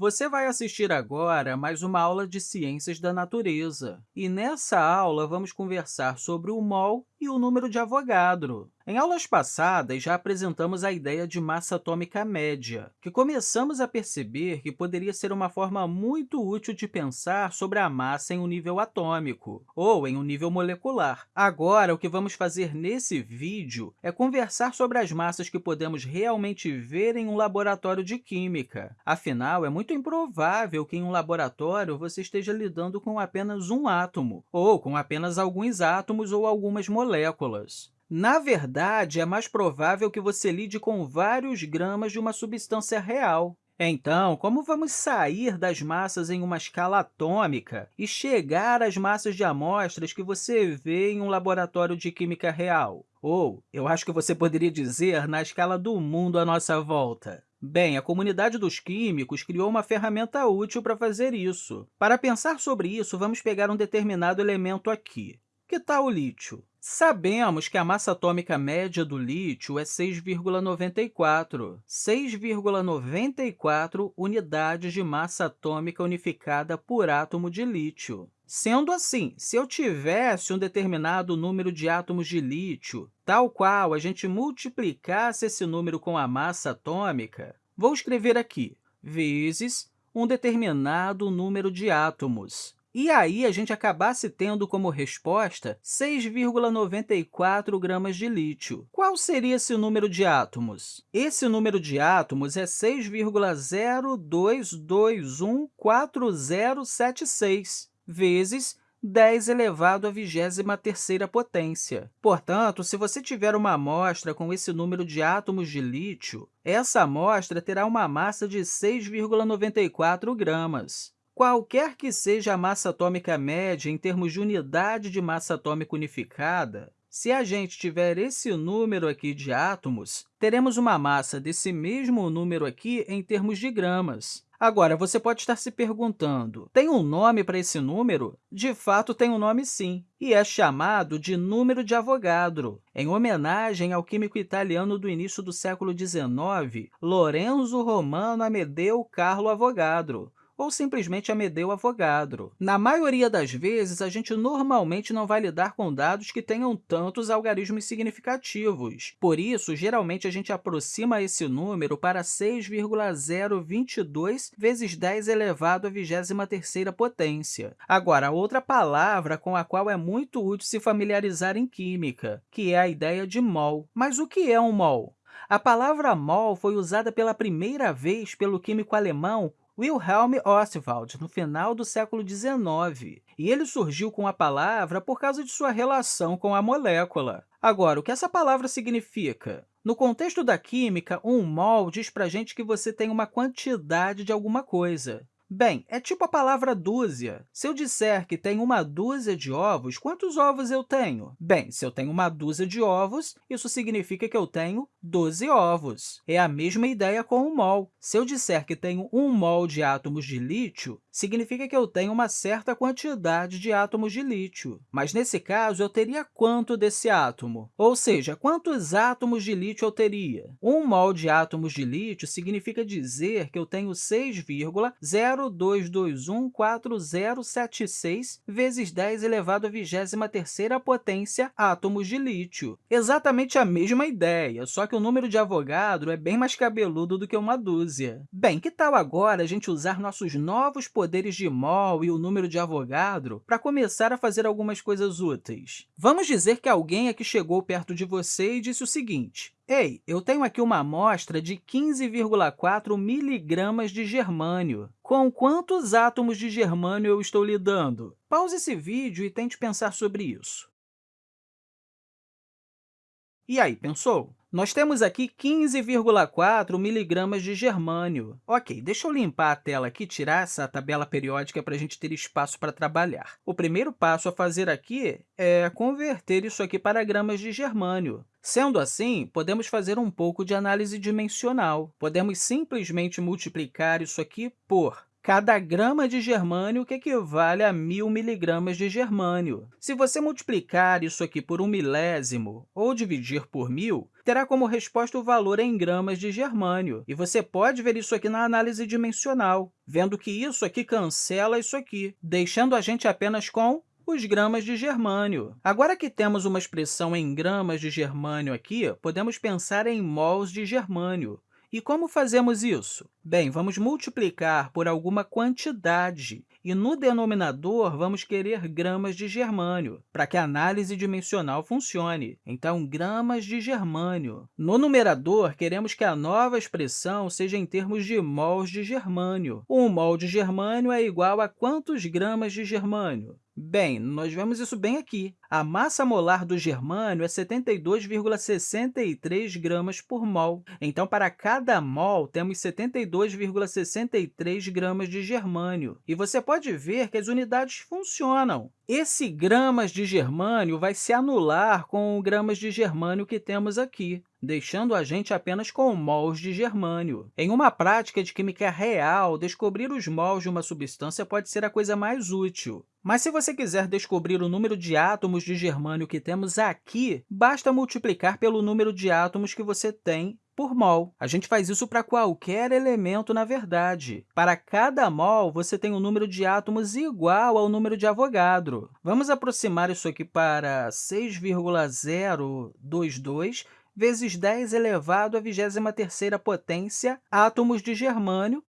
Você vai assistir agora mais uma aula de Ciências da Natureza. E nessa aula, vamos conversar sobre o mol e o número de Avogadro. Em aulas passadas, já apresentamos a ideia de massa atômica média, que começamos a perceber que poderia ser uma forma muito útil de pensar sobre a massa em um nível atômico, ou em um nível molecular. Agora, o que vamos fazer nesse vídeo é conversar sobre as massas que podemos realmente ver em um laboratório de química. Afinal, é muito improvável que em um laboratório você esteja lidando com apenas um átomo, ou com apenas alguns átomos ou algumas moléculas. Na verdade, é mais provável que você lide com vários gramas de uma substância real. Então, como vamos sair das massas em uma escala atômica e chegar às massas de amostras que você vê em um laboratório de química real? Ou, eu acho que você poderia dizer, na escala do mundo à nossa volta. Bem, a comunidade dos químicos criou uma ferramenta útil para fazer isso. Para pensar sobre isso, vamos pegar um determinado elemento aqui. Que tal o lítio? Sabemos que a massa atômica média do lítio é 6,94, 6,94 unidades de massa atômica unificada por átomo de lítio. Sendo assim, se eu tivesse um determinado número de átomos de lítio, tal qual a gente multiplicasse esse número com a massa atômica, vou escrever aqui, vezes um determinado número de átomos. E aí, a gente acabasse tendo como resposta 6,94 gramas de lítio. Qual seria esse número de átomos? Esse número de átomos é 6,02214076 vezes 10 elevado à 23ª potência. Portanto, se você tiver uma amostra com esse número de átomos de lítio, essa amostra terá uma massa de 6,94 gramas. Qualquer que seja a massa atômica média em termos de unidade de massa atômica unificada, se a gente tiver esse número aqui de átomos, teremos uma massa desse mesmo número aqui em termos de gramas. Agora, você pode estar se perguntando, tem um nome para esse número? De fato, tem um nome sim, e é chamado de número de Avogadro, em homenagem ao químico italiano do início do século XIX, Lorenzo Romano Amedeo Carlo Avogadro, ou simplesmente Amedeo Avogadro. Na maioria das vezes, a gente normalmente não vai lidar com dados que tenham tantos algarismos significativos. Por isso, geralmente, a gente aproxima esse número para 6,022 vezes 10 elevado à 23ª potência. Agora, outra palavra com a qual é muito útil se familiarizar em química, que é a ideia de mol. Mas o que é um mol? A palavra mol foi usada pela primeira vez pelo químico alemão Wilhelm Ostwald, no final do século XIX, e ele surgiu com a palavra por causa de sua relação com a molécula. Agora, o que essa palavra significa? No contexto da química, um mol diz para a gente que você tem uma quantidade de alguma coisa. Bem, é tipo a palavra dúzia. Se eu disser que tem uma dúzia de ovos, quantos ovos eu tenho? Bem, se eu tenho uma dúzia de ovos, isso significa que eu tenho 12 ovos. É a mesma ideia com o mol. Se eu disser que tenho um mol de átomos de lítio, significa que eu tenho uma certa quantidade de átomos de lítio. Mas, nesse caso, eu teria quanto desse átomo? Ou seja, quantos átomos de lítio eu teria? Um mol de átomos de lítio significa dizer que eu tenho 6,02214076 vezes 10 elevado à 23ª potência átomos de lítio. Exatamente a mesma ideia, só que o número de Avogadro é bem mais cabeludo do que uma dúzia. Bem, que tal agora a gente usar nossos novos poderes de mol e o número de Avogadro para começar a fazer algumas coisas úteis. Vamos dizer que alguém aqui chegou perto de você e disse o seguinte, Ei, eu tenho aqui uma amostra de 15,4 miligramas de germânio. Com quantos átomos de germânio eu estou lidando? Pause esse vídeo e tente pensar sobre isso. E aí, pensou? Nós temos aqui 15,4 miligramas de germânio. Ok, deixa eu limpar a tela aqui, tirar essa tabela periódica para a gente ter espaço para trabalhar. O primeiro passo a fazer aqui é converter isso aqui para gramas de germânio. Sendo assim, podemos fazer um pouco de análise dimensional. Podemos simplesmente multiplicar isso aqui por Cada grama de germânio que equivale a mil miligramas de germânio. Se você multiplicar isso aqui por um milésimo ou dividir por mil, terá como resposta o valor em gramas de germânio. E você pode ver isso aqui na análise dimensional, vendo que isso aqui cancela isso aqui, deixando a gente apenas com os gramas de germânio. Agora que temos uma expressão em gramas de germânio aqui, podemos pensar em mols de germânio. E como fazemos isso? Bem, vamos multiplicar por alguma quantidade, e no denominador vamos querer gramas de germânio, para que a análise dimensional funcione. Então, gramas de germânio. No numerador, queremos que a nova expressão seja em termos de mols de germânio. Um mol de germânio é igual a quantos gramas de germânio? Bem, nós vemos isso bem aqui. A massa molar do germânio é 72,63 gramas por mol. Então, para cada mol, temos 72,63 gramas de germânio. E você pode ver que as unidades funcionam. Esse gramas de germânio vai se anular com o gramas de germânio que temos aqui deixando a gente apenas com mols de germânio. Em uma prática de química real, descobrir os mols de uma substância pode ser a coisa mais útil. Mas se você quiser descobrir o número de átomos de germânio que temos aqui, basta multiplicar pelo número de átomos que você tem por mol. A gente faz isso para qualquer elemento, na verdade. Para cada mol, você tem um número de átomos igual ao número de Avogadro. Vamos aproximar isso aqui para 6,022 vezes 10 elevado à 23ª potência átomos de germânio,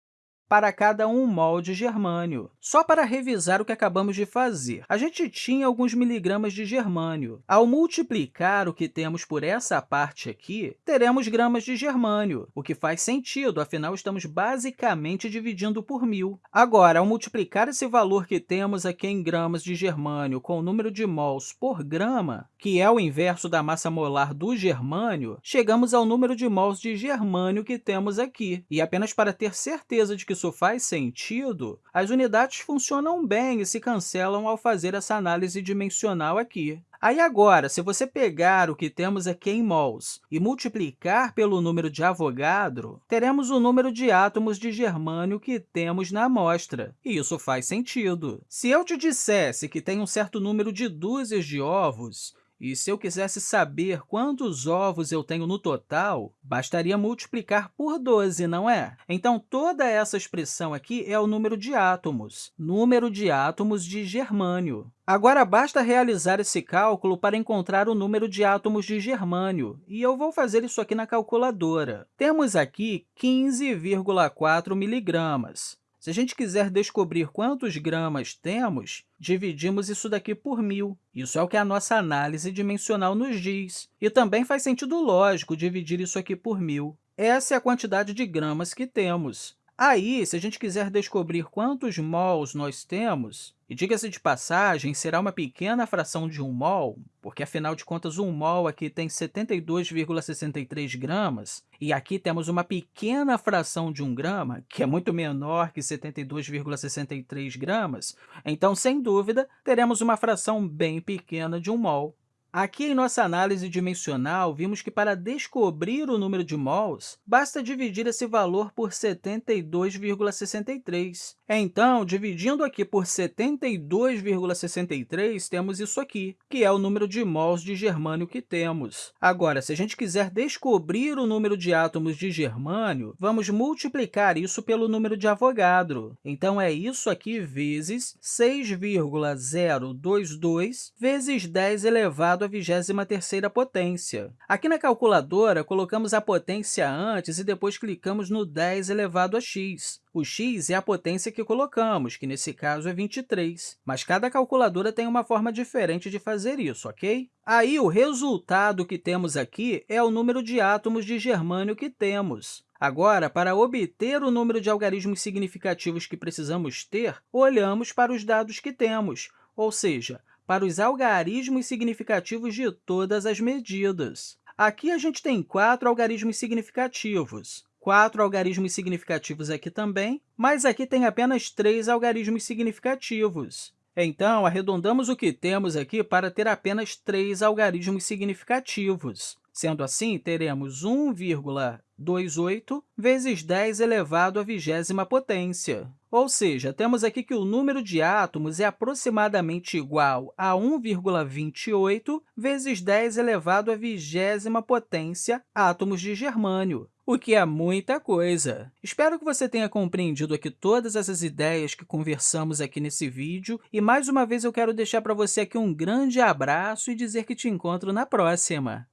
para cada 1 mol de germânio. Só para revisar o que acabamos de fazer, a gente tinha alguns miligramas de germânio. Ao multiplicar o que temos por essa parte aqui, teremos gramas de germânio, o que faz sentido, afinal, estamos basicamente dividindo por mil. Agora, ao multiplicar esse valor que temos aqui em gramas de germânio com o número de mols por grama, que é o inverso da massa molar do germânio, chegamos ao número de mols de germânio que temos aqui. E apenas para ter certeza de que isso faz sentido, as unidades funcionam bem e se cancelam ao fazer essa análise dimensional aqui. Aí, agora, se você pegar o que temos aqui em mols e multiplicar pelo número de Avogadro, teremos o número de átomos de germânio que temos na amostra, e isso faz sentido. Se eu te dissesse que tem um certo número de dúzias de ovos, e se eu quisesse saber quantos ovos eu tenho no total, bastaria multiplicar por 12, não é? Então, toda essa expressão aqui é o número de átomos, número de átomos de germânio. Agora, basta realizar esse cálculo para encontrar o número de átomos de germânio, e eu vou fazer isso aqui na calculadora. Temos aqui 15,4 miligramas. Se a gente quiser descobrir quantos gramas temos, dividimos isso daqui por mil. Isso é o que a nossa análise dimensional nos diz. E também faz sentido lógico dividir isso aqui por mil. Essa é a quantidade de gramas que temos. Aí, se a gente quiser descobrir quantos mols nós temos, e diga-se de passagem, será uma pequena fração de um mol, porque, afinal de contas, um mol aqui tem 72,63 gramas, e aqui temos uma pequena fração de um grama, que é muito menor que 72,63 gramas, então, sem dúvida, teremos uma fração bem pequena de um mol. Aqui, em nossa análise dimensional, vimos que, para descobrir o número de mols, basta dividir esse valor por 72,63. Então, dividindo aqui por 72,63, temos isso aqui, que é o número de mols de germânio que temos. Agora, se a gente quiser descobrir o número de átomos de germânio, vamos multiplicar isso pelo número de Avogadro. Então, é isso aqui vezes 6,022 vezes 10 elevado à 23ª potência. Aqui na calculadora, colocamos a potência antes e depois clicamos no 10 elevado a x. O x é a potência que colocamos, que nesse caso é 23, mas cada calculadora tem uma forma diferente de fazer isso, ok? Aí, o resultado que temos aqui é o número de átomos de germânio que temos. Agora, para obter o número de algarismos significativos que precisamos ter, olhamos para os dados que temos, ou seja, para os algarismos significativos de todas as medidas. Aqui a gente tem quatro algarismos significativos, quatro algarismos significativos aqui também, mas aqui tem apenas três algarismos significativos. Então, arredondamos o que temos aqui para ter apenas três algarismos significativos. Sendo assim, teremos 1,3 28 vezes 10 elevado à vigésima potência. Ou seja, temos aqui que o número de átomos é aproximadamente igual a 1,28 vezes 10 elevado à vigésima potência átomos de germânio, o que é muita coisa. Espero que você tenha compreendido aqui todas essas ideias que conversamos aqui nesse vídeo, e mais uma vez eu quero deixar para você aqui um grande abraço e dizer que te encontro na próxima!